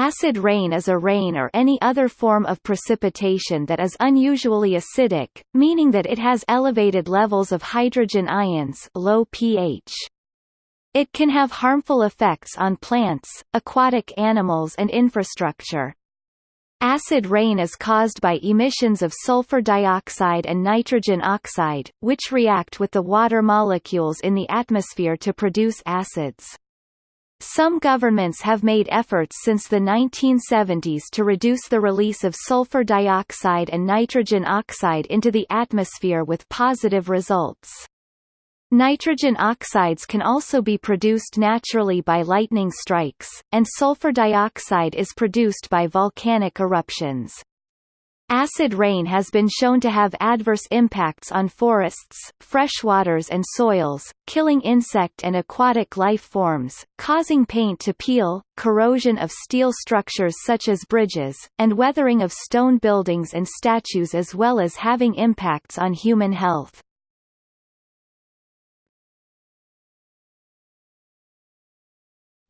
Acid rain is a rain or any other form of precipitation that is unusually acidic, meaning that it has elevated levels of hydrogen ions low pH. It can have harmful effects on plants, aquatic animals and infrastructure. Acid rain is caused by emissions of sulfur dioxide and nitrogen oxide, which react with the water molecules in the atmosphere to produce acids. Some governments have made efforts since the 1970s to reduce the release of sulfur dioxide and nitrogen oxide into the atmosphere with positive results. Nitrogen oxides can also be produced naturally by lightning strikes, and sulfur dioxide is produced by volcanic eruptions. Acid rain has been shown to have adverse impacts on forests, freshwaters and soils, killing insect and aquatic life forms, causing paint to peel, corrosion of steel structures such as bridges, and weathering of stone buildings and statues as well as having impacts on human health.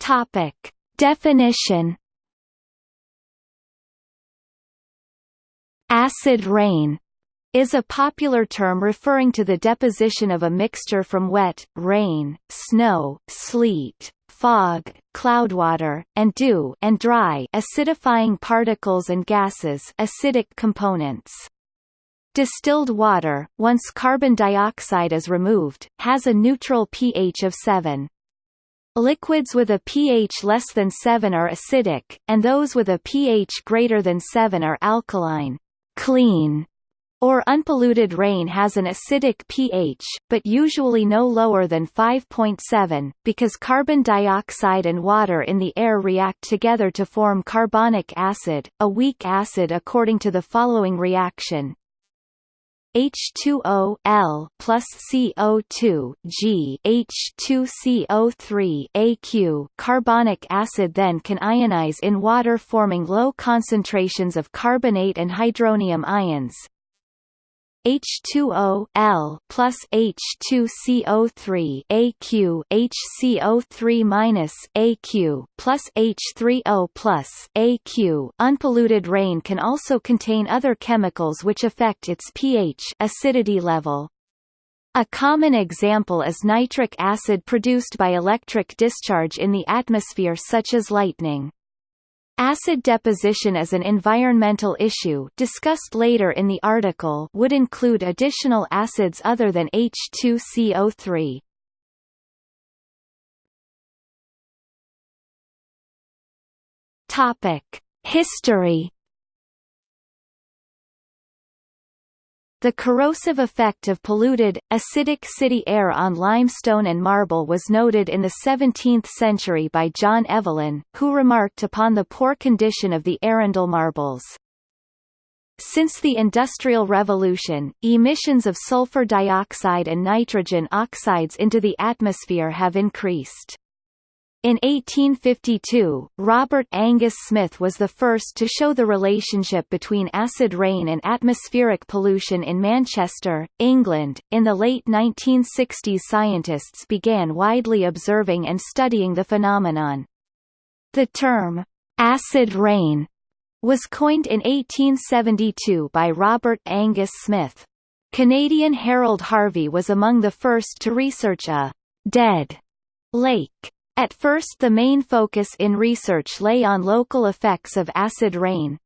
Topic. Definition Acid rain is a popular term referring to the deposition of a mixture from wet, rain, snow, sleet, fog, cloudwater, and dew and dry acidifying particles and gases acidic components. Distilled water, once carbon dioxide is removed, has a neutral pH of 7. Liquids with a pH less than 7 are acidic, and those with a pH greater than 7 are alkaline clean or unpolluted rain has an acidic pH, but usually no lower than 5.7, because carbon dioxide and water in the air react together to form carbonic acid, a weak acid according to the following reaction. H2O L plus CO2 G H2CO3 AQ carbonic acid then can ionize in water forming low concentrations of carbonate and hydronium ions, H2O L plus H2CO3 AQ HCO3 minus AQ plus H3O plus AQ. Unpolluted rain can also contain other chemicals which affect its pH acidity level. A common example is nitric acid produced by electric discharge in the atmosphere such as lightning. Acid deposition as an environmental issue discussed later in the article would include additional acids other than H2CO3. Topic: History The corrosive effect of polluted, acidic city air on limestone and marble was noted in the 17th century by John Evelyn, who remarked upon the poor condition of the Arundel marbles. Since the Industrial Revolution, emissions of sulfur dioxide and nitrogen oxides into the atmosphere have increased. In 1852, Robert Angus Smith was the first to show the relationship between acid rain and atmospheric pollution in Manchester, England. In the late 1960s, scientists began widely observing and studying the phenomenon. The term, acid rain, was coined in 1872 by Robert Angus Smith. Canadian Harold Harvey was among the first to research a dead lake at first the main focus in research lay on local effects of acid rain.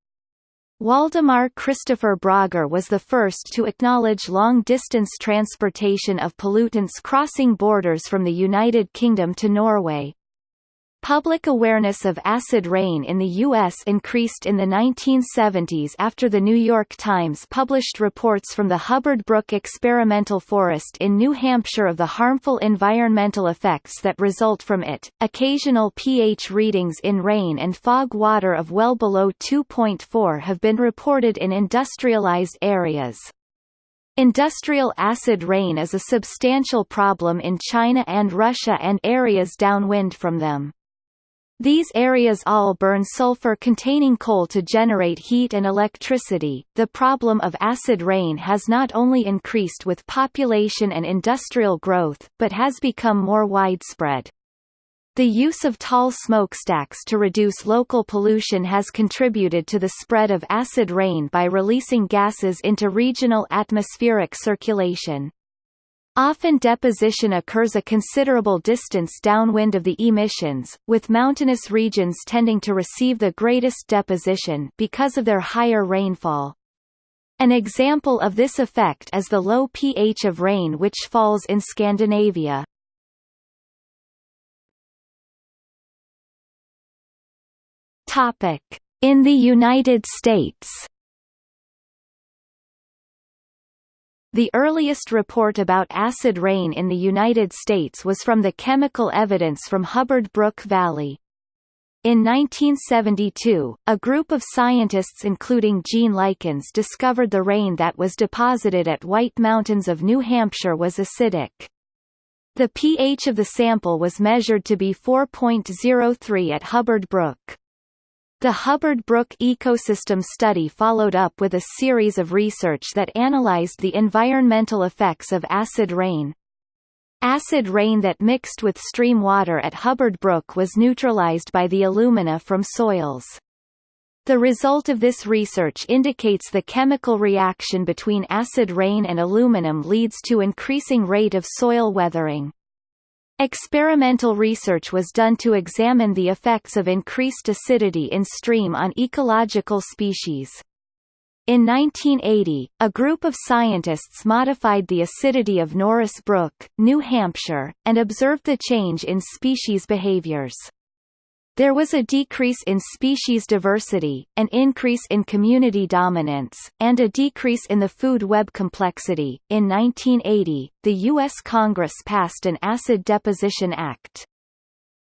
Waldemar Christopher Brøgger was the first to acknowledge long-distance transportation of pollutants crossing borders from the United Kingdom to Norway. Public awareness of acid rain in the U.S. increased in the 1970s after the New York Times published reports from the Hubbard Brook Experimental Forest in New Hampshire of the harmful environmental effects that result from it. Occasional pH readings in rain and fog water of well below 2.4 have been reported in industrialized areas. Industrial acid rain is a substantial problem in China and Russia and areas downwind from them. These areas all burn sulfur-containing coal to generate heat and electricity. The problem of acid rain has not only increased with population and industrial growth, but has become more widespread. The use of tall smokestacks to reduce local pollution has contributed to the spread of acid rain by releasing gases into regional atmospheric circulation. Often deposition occurs a considerable distance downwind of the emissions, with mountainous regions tending to receive the greatest deposition because of their higher rainfall. An example of this effect is the low pH of rain which falls in Scandinavia. In the United States. The earliest report about acid rain in the United States was from the chemical evidence from Hubbard Brook Valley. In 1972, a group of scientists including Gene Likens discovered the rain that was deposited at White Mountains of New Hampshire was acidic. The pH of the sample was measured to be 4.03 at Hubbard Brook. The Hubbard Brook ecosystem study followed up with a series of research that analyzed the environmental effects of acid rain. Acid rain that mixed with stream water at Hubbard Brook was neutralized by the alumina from soils. The result of this research indicates the chemical reaction between acid rain and aluminum leads to increasing rate of soil weathering. Experimental research was done to examine the effects of increased acidity in stream on ecological species. In 1980, a group of scientists modified the acidity of Norris Brook, New Hampshire, and observed the change in species behaviors. There was a decrease in species diversity, an increase in community dominance, and a decrease in the food web complexity. In 1980, the U.S. Congress passed an Acid Deposition Act.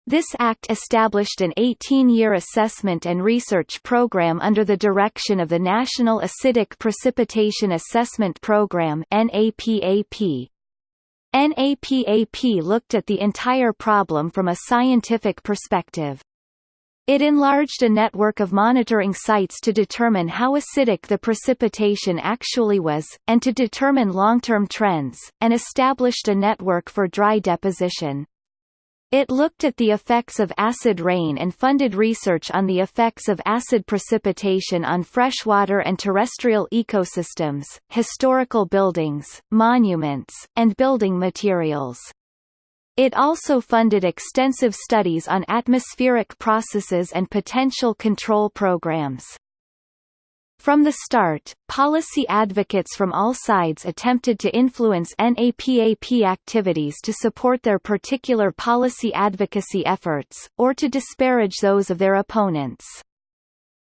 This act established an 18-year assessment and research program under the direction of the National Acidic Precipitation Assessment Program NAPAP. NAPAP looked at the entire problem from a scientific perspective. It enlarged a network of monitoring sites to determine how acidic the precipitation actually was, and to determine long-term trends, and established a network for dry deposition. It looked at the effects of acid rain and funded research on the effects of acid precipitation on freshwater and terrestrial ecosystems, historical buildings, monuments, and building materials. It also funded extensive studies on atmospheric processes and potential control programs. From the start, policy advocates from all sides attempted to influence NAPAP activities to support their particular policy advocacy efforts, or to disparage those of their opponents.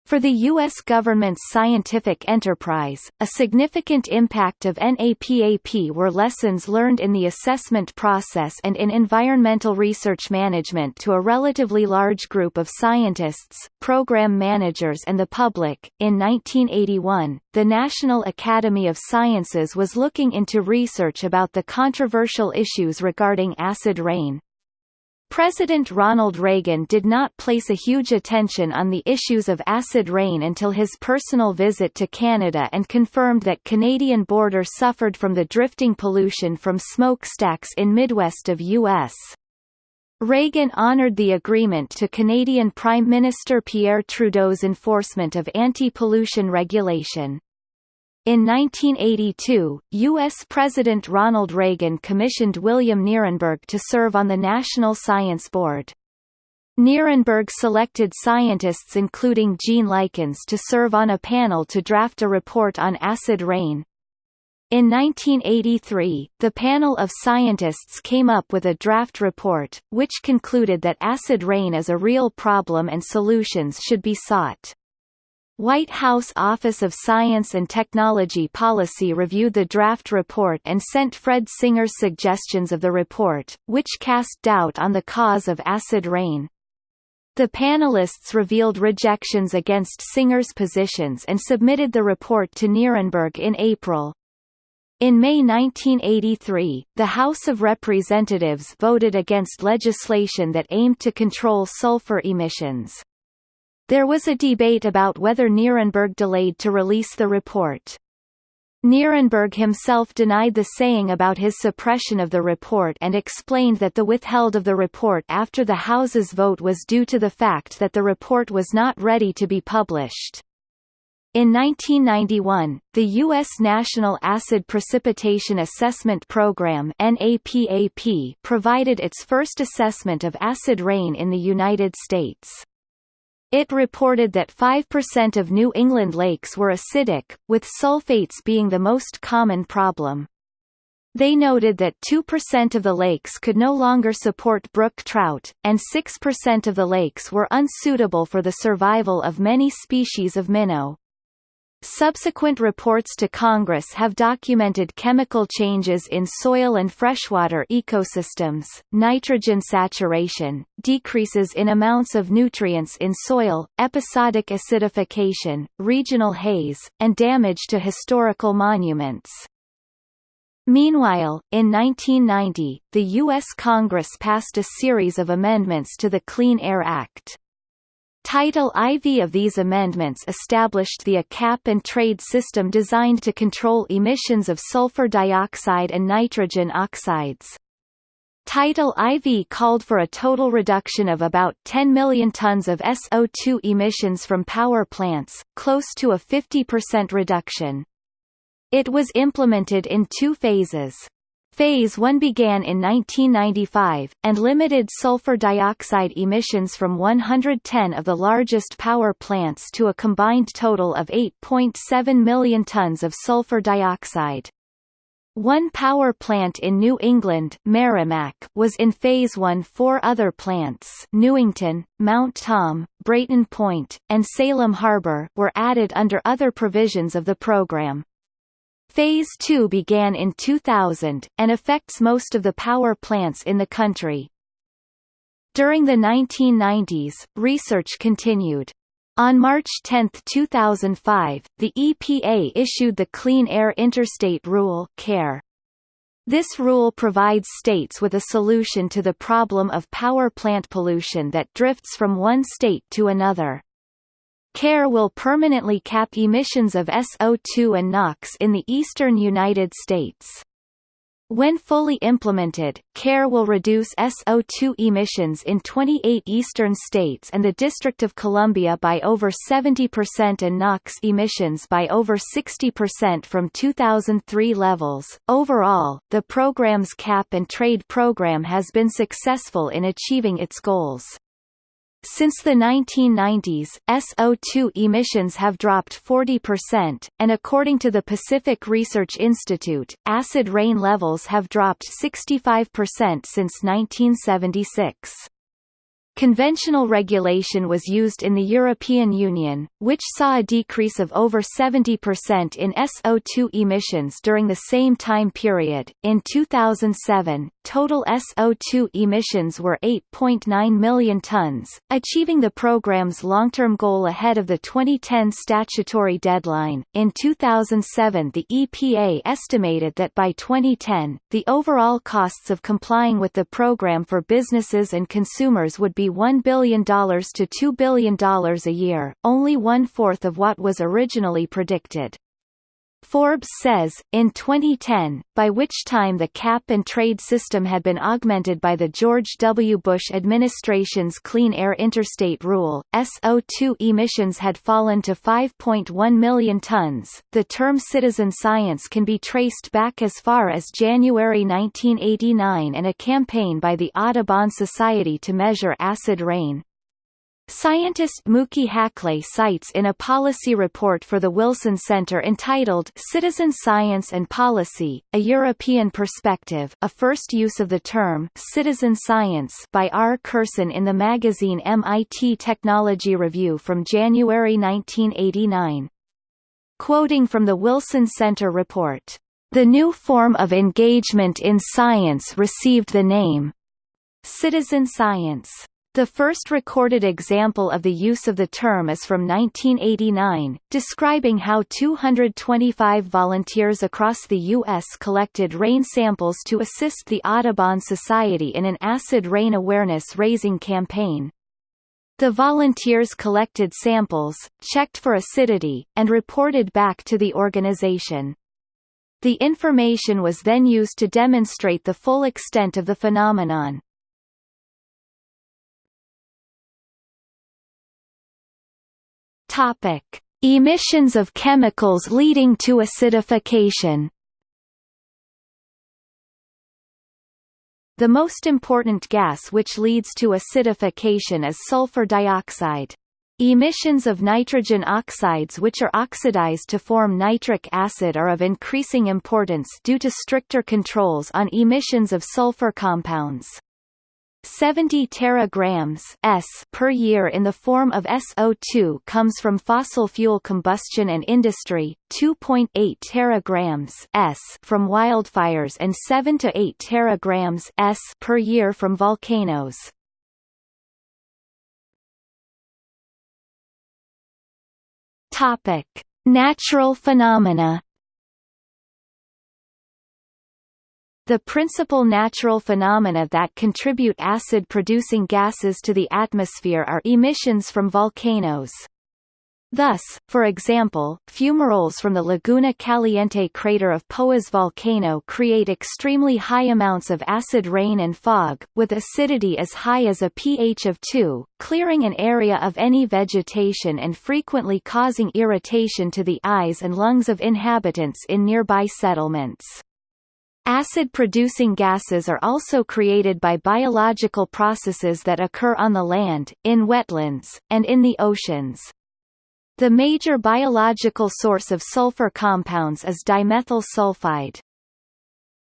For the U.S. government's scientific enterprise, a significant impact of NAPAP were lessons learned in the assessment process and in environmental research management to a relatively large group of scientists, program managers and the public. In 1981, the National Academy of Sciences was looking into research about the controversial issues regarding acid rain, President Ronald Reagan did not place a huge attention on the issues of acid rain until his personal visit to Canada and confirmed that Canadian border suffered from the drifting pollution from smokestacks in Midwest of U.S. Reagan honored the agreement to Canadian Prime Minister Pierre Trudeau's enforcement of anti-pollution regulation. In 1982, U.S. President Ronald Reagan commissioned William Nierenberg to serve on the National Science Board. Nierenberg selected scientists including Gene Likens to serve on a panel to draft a report on acid rain. In 1983, the panel of scientists came up with a draft report, which concluded that acid rain is a real problem and solutions should be sought. White House Office of Science and Technology Policy reviewed the draft report and sent Fred Singer's suggestions of the report, which cast doubt on the cause of acid rain. The panelists revealed rejections against Singer's positions and submitted the report to Nierenberg in April. In May 1983, the House of Representatives voted against legislation that aimed to control sulfur emissions. There was a debate about whether Nierenberg delayed to release the report. Nierenberg himself denied the saying about his suppression of the report and explained that the withheld of the report after the House's vote was due to the fact that the report was not ready to be published. In 1991, the U.S. National Acid Precipitation Assessment Program provided its first assessment of acid rain in the United States. It reported that 5% of New England lakes were acidic, with sulfates being the most common problem. They noted that 2% of the lakes could no longer support brook trout, and 6% of the lakes were unsuitable for the survival of many species of minnow. Subsequent reports to Congress have documented chemical changes in soil and freshwater ecosystems, nitrogen saturation, decreases in amounts of nutrients in soil, episodic acidification, regional haze, and damage to historical monuments. Meanwhile, in 1990, the U.S. Congress passed a series of amendments to the Clean Air Act. Title IV of these amendments established the a cap-and-trade system designed to control emissions of sulfur dioxide and nitrogen oxides. Title IV called for a total reduction of about 10 million tons of SO2 emissions from power plants, close to a 50% reduction. It was implemented in two phases. Phase 1 began in 1995, and limited sulfur dioxide emissions from 110 of the largest power plants to a combined total of 8.7 million tons of sulfur dioxide. One power plant in New England Merrimack was in Phase 1 four other plants Newington, Mount Tom, Brayton Point, and Salem Harbor were added under other provisions of the program. Phase 2 began in 2000, and affects most of the power plants in the country. During the 1990s, research continued. On March 10, 2005, the EPA issued the Clean Air Interstate Rule CAIR. This rule provides states with a solution to the problem of power plant pollution that drifts from one state to another. CAIR will permanently cap emissions of SO2 and NOx in the eastern United States. When fully implemented, CAIR will reduce SO2 emissions in 28 eastern states and the District of Columbia by over 70% and NOx emissions by over 60% from 2003 levels. Overall, the program's cap and trade program has been successful in achieving its goals. Since the 1990s, SO2 emissions have dropped 40%, and according to the Pacific Research Institute, acid rain levels have dropped 65% since 1976. Conventional regulation was used in the European Union, which saw a decrease of over 70% in SO2 emissions during the same time period. In 2007, total SO2 emissions were 8.9 million tons, achieving the program's long-term goal ahead of the 2010 statutory deadline. In 2007, the EPA estimated that by 2010, the overall costs of complying with the program for businesses and consumers would be $1 billion to $2 billion a year, only one-fourth of what was originally predicted. Forbes says, in 2010, by which time the cap-and-trade system had been augmented by the George W. Bush administration's Clean Air Interstate Rule, SO2 emissions had fallen to 5.1 million tons. The term citizen science can be traced back as far as January 1989 and a campaign by the Audubon Society to measure acid rain. Scientist Muki Haklay cites in a policy report for the Wilson Center entitled Citizen Science and Policy, A European Perspective a first use of the term citizen science by R. Kerson in the magazine MIT Technology Review from January 1989. Quoting from the Wilson Center report, "...the new form of engagement in science received the name citizen science." The first recorded example of the use of the term is from 1989, describing how 225 volunteers across the U.S. collected rain samples to assist the Audubon Society in an acid rain awareness-raising campaign. The volunteers collected samples, checked for acidity, and reported back to the organization. The information was then used to demonstrate the full extent of the phenomenon. Topic: Emissions of chemicals leading to acidification. The most important gas which leads to acidification is sulfur dioxide. Emissions of nitrogen oxides which are oxidized to form nitric acid are of increasing importance due to stricter controls on emissions of sulfur compounds. 70 teragrams S per year in the form of SO2 comes from fossil fuel combustion and industry, 2.8 teragrams S from wildfires and 7 to 8 teragrams S per year from volcanoes. Topic: Natural phenomena The principal natural phenomena that contribute acid-producing gases to the atmosphere are emissions from volcanoes. Thus, for example, fumaroles from the Laguna Caliente crater of Poás volcano create extremely high amounts of acid rain and fog, with acidity as high as a pH of 2, clearing an area of any vegetation and frequently causing irritation to the eyes and lungs of inhabitants in nearby settlements. Acid-producing gases are also created by biological processes that occur on the land, in wetlands, and in the oceans. The major biological source of sulfur compounds is dimethyl sulfide.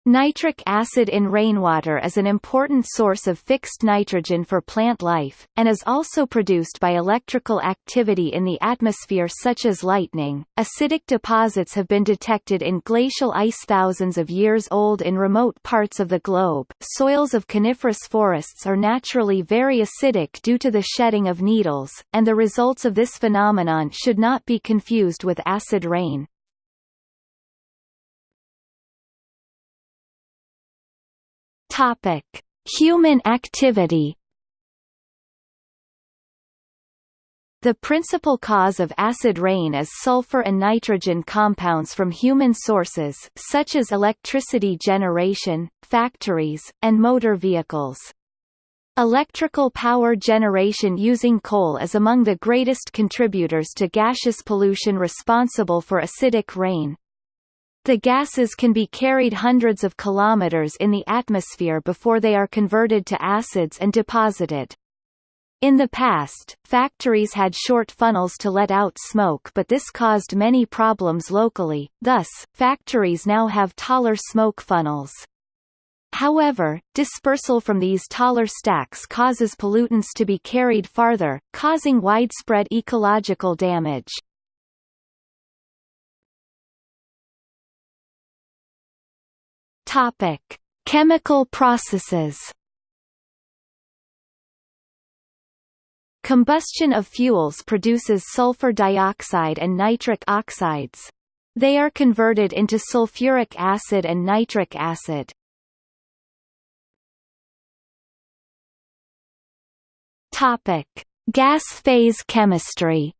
Nitric acid in rainwater is an important source of fixed nitrogen for plant life, and is also produced by electrical activity in the atmosphere such as lightning. Acidic deposits have been detected in glacial ice thousands of years old in remote parts of the globe. Soils of coniferous forests are naturally very acidic due to the shedding of needles, and the results of this phenomenon should not be confused with acid rain. Topic: Human activity. The principal cause of acid rain is sulfur and nitrogen compounds from human sources such as electricity generation, factories, and motor vehicles. Electrical power generation using coal is among the greatest contributors to gaseous pollution responsible for acidic rain. The gases can be carried hundreds of kilometers in the atmosphere before they are converted to acids and deposited. In the past, factories had short funnels to let out smoke but this caused many problems locally, thus, factories now have taller smoke funnels. However, dispersal from these taller stacks causes pollutants to be carried farther, causing widespread ecological damage. Topic: Chemical processes. Combustion of fuels produces sulfur dioxide and nitric oxides. They are converted into sulfuric acid and nitric acid. Topic: Gas phase chemistry.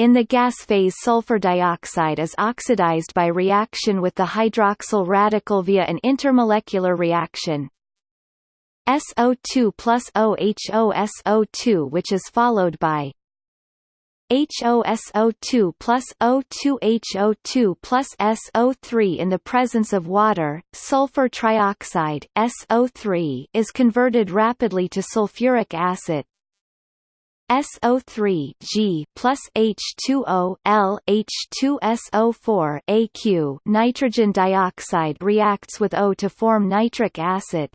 In the gas phase sulfur dioxide is oxidized by reaction with the hydroxyl radical via an intermolecular reaction. SO2 plus OHOSO2 which is followed by HOSO2 plus O2HO2 plus SO3 in the presence of water, sulfur trioxide SO3 is converted rapidly to sulfuric acid, SO3 G plus H2O L H2SO4 AQ nitrogen dioxide reacts with O to form nitric acid.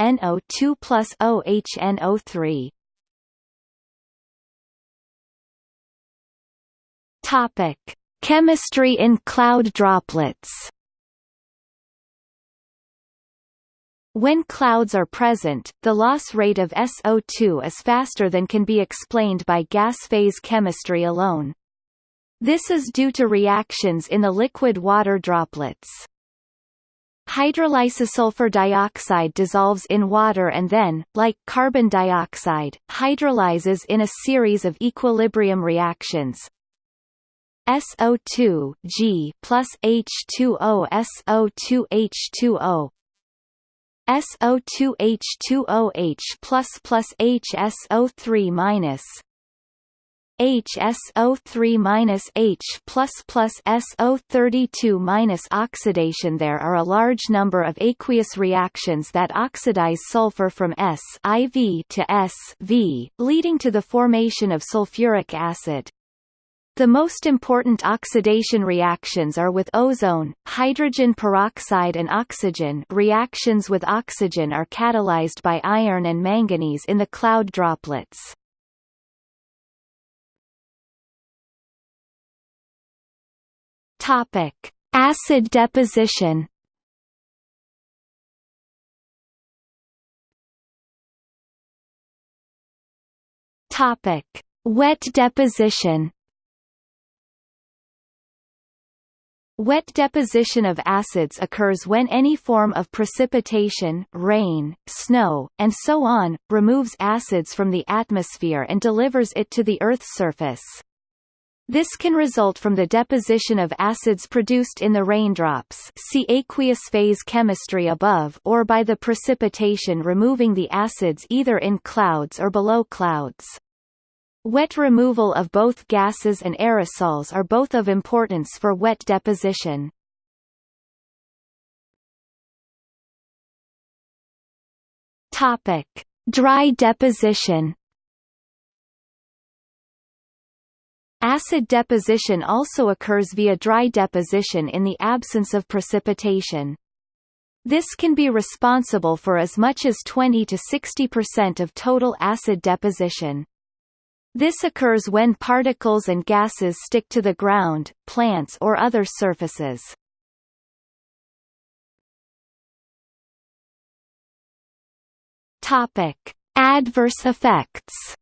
NO2 plus OHNO3 Topic Chemistry in cloud droplets When clouds are present, the loss rate of SO2 is faster than can be explained by gas phase chemistry alone. This is due to reactions in the liquid water droplets. Hydrolysis sulfur dioxide dissolves in water and then, like carbon dioxide, hydrolyzes in a series of equilibrium reactions. SO2 G plus H2O SO2 H2O SO2 H2OH plus plus HSO3 minus HSO3 minus H plus plus SO32 minus oxidation. There are a large number of aqueous reactions that oxidize sulfur from S IV to S V, leading to the formation of sulfuric acid. The most important oxidation reactions are with ozone, hydrogen peroxide and oxygen reactions with oxygen are catalyzed by iron and manganese in the cloud droplets. Acid deposition. Wet deposition. Wet deposition of acids occurs when any form of precipitation rain, snow, and so on, removes acids from the atmosphere and delivers it to the Earth's surface. This can result from the deposition of acids produced in the raindrops see aqueous phase chemistry above or by the precipitation removing the acids either in clouds or below clouds. Wet removal of both gases and aerosols are both of importance for wet deposition. Topic: Dry deposition Acid deposition also occurs via dry deposition in the absence of precipitation. This can be responsible for as much as 20 to 60% of total acid deposition. This occurs when particles and gases stick to the ground, plants or other surfaces. Topic: Adverse effects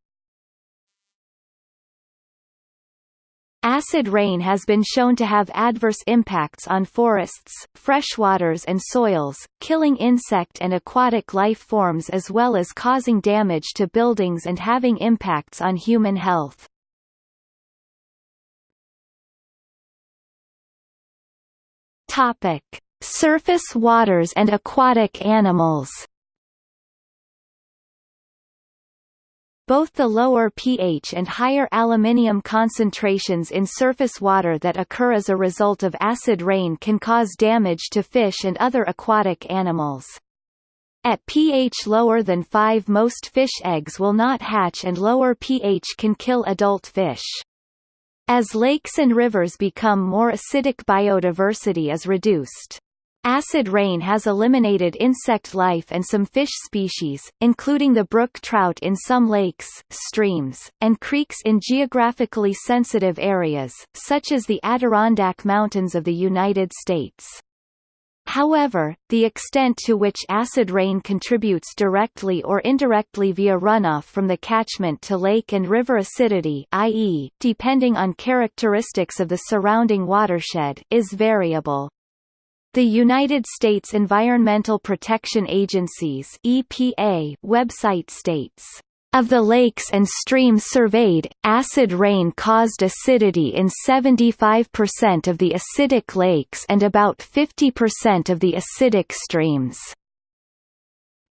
Acid rain has been shown to have adverse impacts on forests, freshwaters and soils, killing insect and aquatic life forms as well as causing damage to buildings and having impacts on human health. Topic: Surface waters and aquatic animals Both the lower pH and higher aluminium concentrations in surface water that occur as a result of acid rain can cause damage to fish and other aquatic animals. At pH lower than 5 most fish eggs will not hatch and lower pH can kill adult fish. As lakes and rivers become more acidic biodiversity is reduced. Acid rain has eliminated insect life and some fish species, including the brook trout in some lakes, streams, and creeks in geographically sensitive areas, such as the Adirondack Mountains of the United States. However, the extent to which acid rain contributes directly or indirectly via runoff from the catchment to lake and river acidity i.e., depending on characteristics of the surrounding watershed is variable. The United States Environmental Protection Agency's EPA website states, of the lakes and streams surveyed, acid rain caused acidity in 75% of the acidic lakes and about 50% of the acidic streams.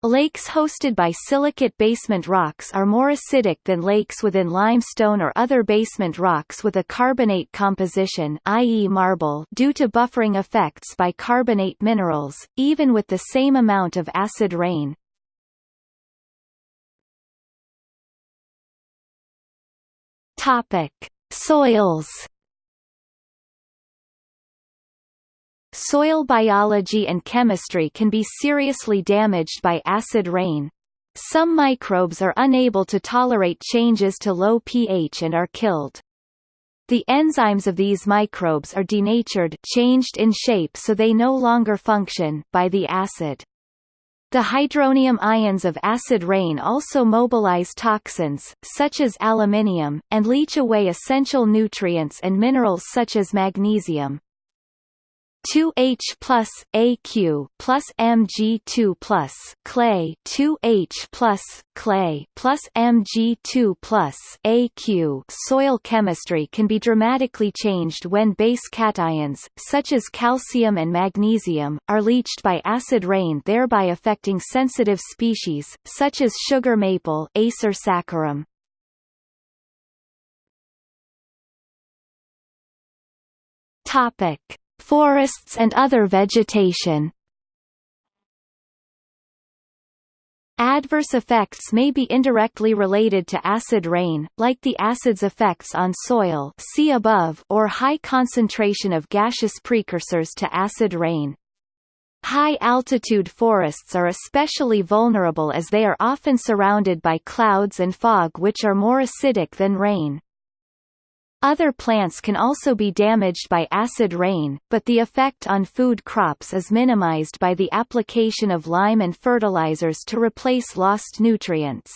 Lakes hosted by silicate basement rocks are more acidic than lakes within limestone or other basement rocks with a carbonate composition i.e. marble due to buffering effects by carbonate minerals, even with the same amount of acid rain. Topic: Soils Soil biology and chemistry can be seriously damaged by acid rain. Some microbes are unable to tolerate changes to low pH and are killed. The enzymes of these microbes are denatured changed in shape so they no longer function by the acid. The hydronium ions of acid rain also mobilize toxins, such as aluminium, and leach away essential nutrients and minerals such as magnesium. 2H plus AQ plus Mg2 plus clay 2H plus clay plus Mg2 plus AQ soil chemistry can be dramatically changed when base cations, such as calcium and magnesium, are leached by acid rain thereby affecting sensitive species, such as sugar maple Acer saccharum. Topic Forests and other vegetation Adverse effects may be indirectly related to acid rain, like the acid's effects on soil see above or high concentration of gaseous precursors to acid rain. High-altitude forests are especially vulnerable as they are often surrounded by clouds and fog which are more acidic than rain. Other plants can also be damaged by acid rain, but the effect on food crops is minimized by the application of lime and fertilizers to replace lost nutrients.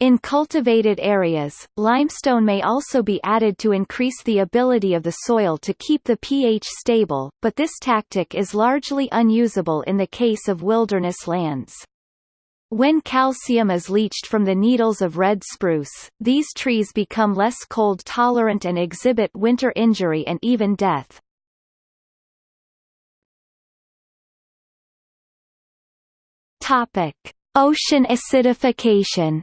In cultivated areas, limestone may also be added to increase the ability of the soil to keep the pH stable, but this tactic is largely unusable in the case of wilderness lands. When calcium is leached from the needles of red spruce, these trees become less cold-tolerant and exhibit winter injury and even death. Topic: Ocean acidification.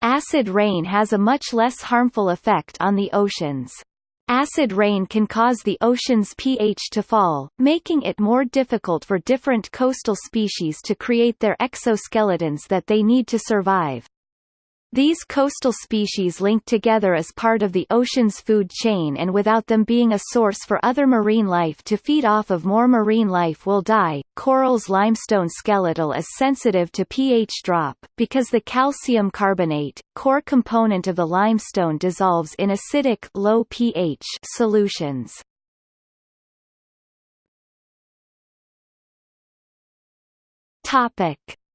Acid rain has a much less harmful effect on the oceans. Acid rain can cause the ocean's pH to fall, making it more difficult for different coastal species to create their exoskeletons that they need to survive. These coastal species link together as part of the ocean's food chain and without them being a source for other marine life to feed off of more marine life will die. Coral's limestone skeletal is sensitive to pH drop, because the calcium carbonate, core component of the limestone dissolves in acidic low pH solutions.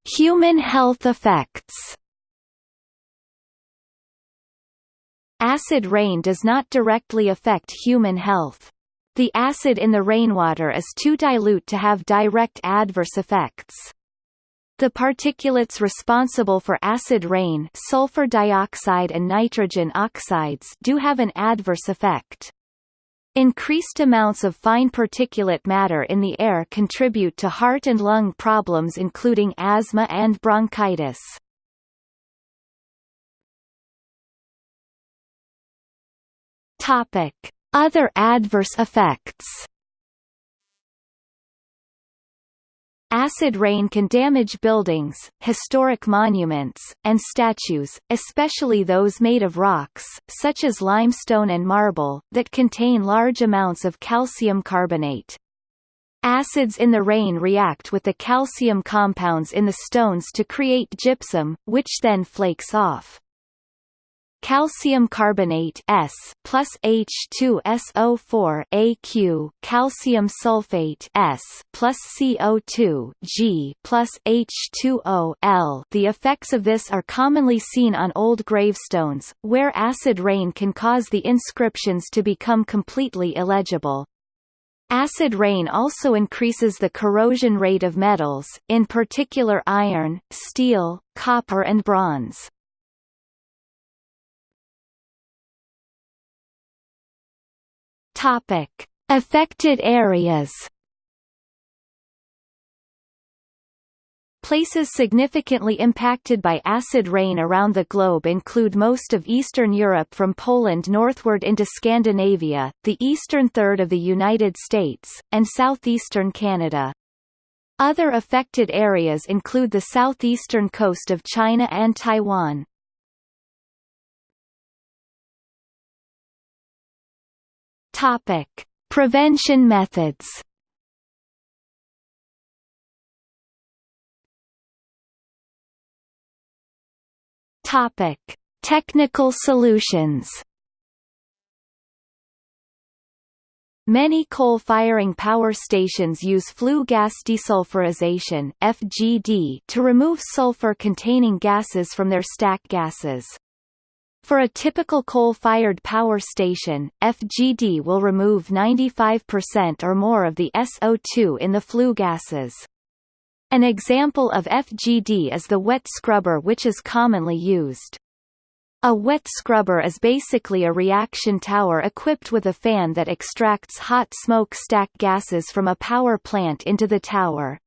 Human health effects Acid rain does not directly affect human health. The acid in the rainwater is too dilute to have direct adverse effects. The particulates responsible for acid rain sulfur dioxide and nitrogen oxides do have an adverse effect. Increased amounts of fine particulate matter in the air contribute to heart and lung problems including asthma and bronchitis. Topic: Other adverse effects. Acid rain can damage buildings, historic monuments, and statues, especially those made of rocks, such as limestone and marble, that contain large amounts of calcium carbonate. Acids in the rain react with the calcium compounds in the stones to create gypsum, which then flakes off. Calcium carbonate S plus H2SO4 AQ, calcium sulfate S plus CO2 G plus H2O L. The effects of this are commonly seen on old gravestones, where acid rain can cause the inscriptions to become completely illegible. Acid rain also increases the corrosion rate of metals, in particular iron, steel, copper and bronze. Topic: Affected areas. Places significantly impacted by acid rain around the globe include most of Eastern Europe from Poland northward into Scandinavia, the eastern third of the United States, and southeastern Canada. Other affected areas include the southeastern coast of China and Taiwan. Topic: Prevention methods. Topic: Technical solutions. Many coal-firing power stations use flue gas desulfurization (FGD) to remove sulfur-containing gases from their stack gases. For a typical coal-fired power station, FGD will remove 95% or more of the SO2 in the flue gases. An example of FGD is the wet scrubber which is commonly used. A wet scrubber is basically a reaction tower equipped with a fan that extracts hot smokestack gases from a power plant into the tower.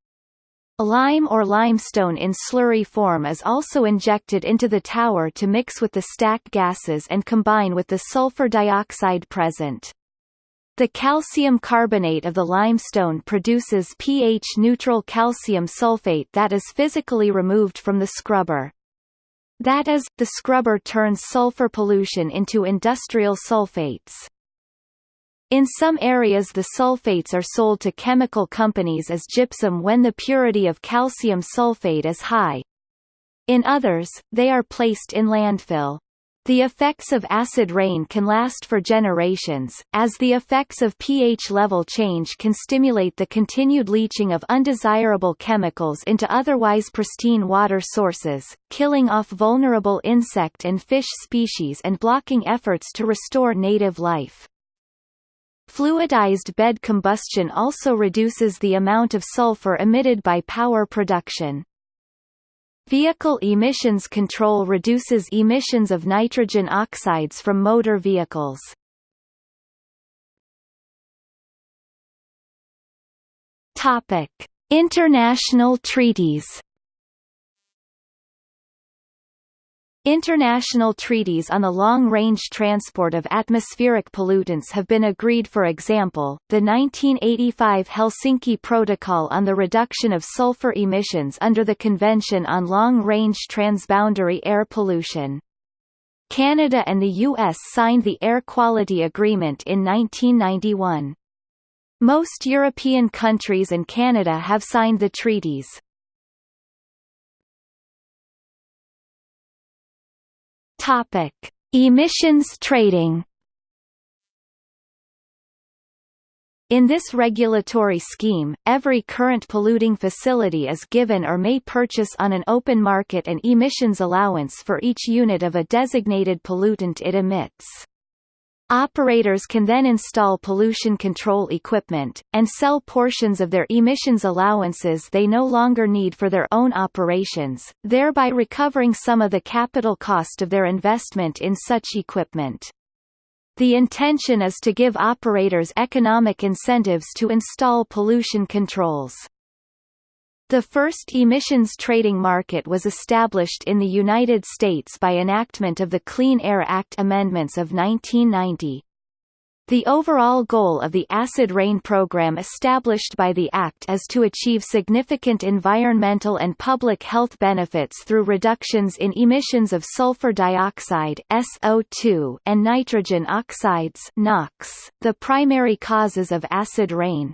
A lime or limestone in slurry form is also injected into the tower to mix with the stack gases and combine with the sulfur dioxide present. The calcium carbonate of the limestone produces pH-neutral calcium sulfate that is physically removed from the scrubber. That is, the scrubber turns sulfur pollution into industrial sulfates. In some areas the sulfates are sold to chemical companies as gypsum when the purity of calcium sulfate is high. In others, they are placed in landfill. The effects of acid rain can last for generations, as the effects of pH level change can stimulate the continued leaching of undesirable chemicals into otherwise pristine water sources, killing off vulnerable insect and fish species and blocking efforts to restore native life. Fluidized bed combustion also reduces the amount of sulfur emitted by power production. Vehicle emissions control reduces emissions of nitrogen oxides from motor vehicles. Topic: International treaties International treaties on the long-range transport of atmospheric pollutants have been agreed for example, the 1985 Helsinki Protocol on the reduction of sulfur emissions under the Convention on Long-Range Transboundary Air Pollution. Canada and the U.S. signed the Air Quality Agreement in 1991. Most European countries and Canada have signed the treaties. Topic: Emissions trading. In this regulatory scheme, every current polluting facility is given or may purchase on an open market an emissions allowance for each unit of a designated pollutant it emits. Operators can then install pollution control equipment, and sell portions of their emissions allowances they no longer need for their own operations, thereby recovering some of the capital cost of their investment in such equipment. The intention is to give operators economic incentives to install pollution controls. The first emissions trading market was established in the United States by enactment of the Clean Air Act amendments of 1990. The overall goal of the acid rain program established by the Act is to achieve significant environmental and public health benefits through reductions in emissions of sulfur dioxide SO2 and nitrogen oxides NOx, the primary causes of acid rain.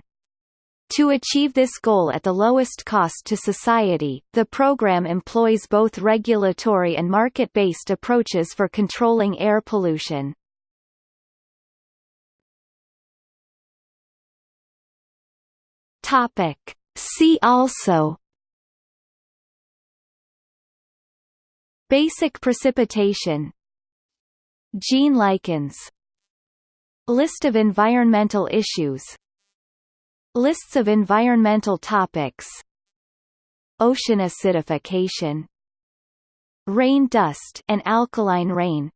To achieve this goal at the lowest cost to society, the program employs both regulatory and market-based approaches for controlling air pollution. Topic. See also Basic precipitation Gene lichens List of environmental issues Lists of environmental topics. Ocean acidification. Rain dust and alkaline rain